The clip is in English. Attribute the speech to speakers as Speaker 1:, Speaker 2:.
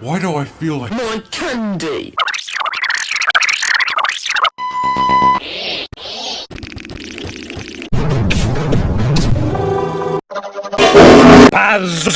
Speaker 1: Why do I feel like-
Speaker 2: My candy!
Speaker 3: Buzz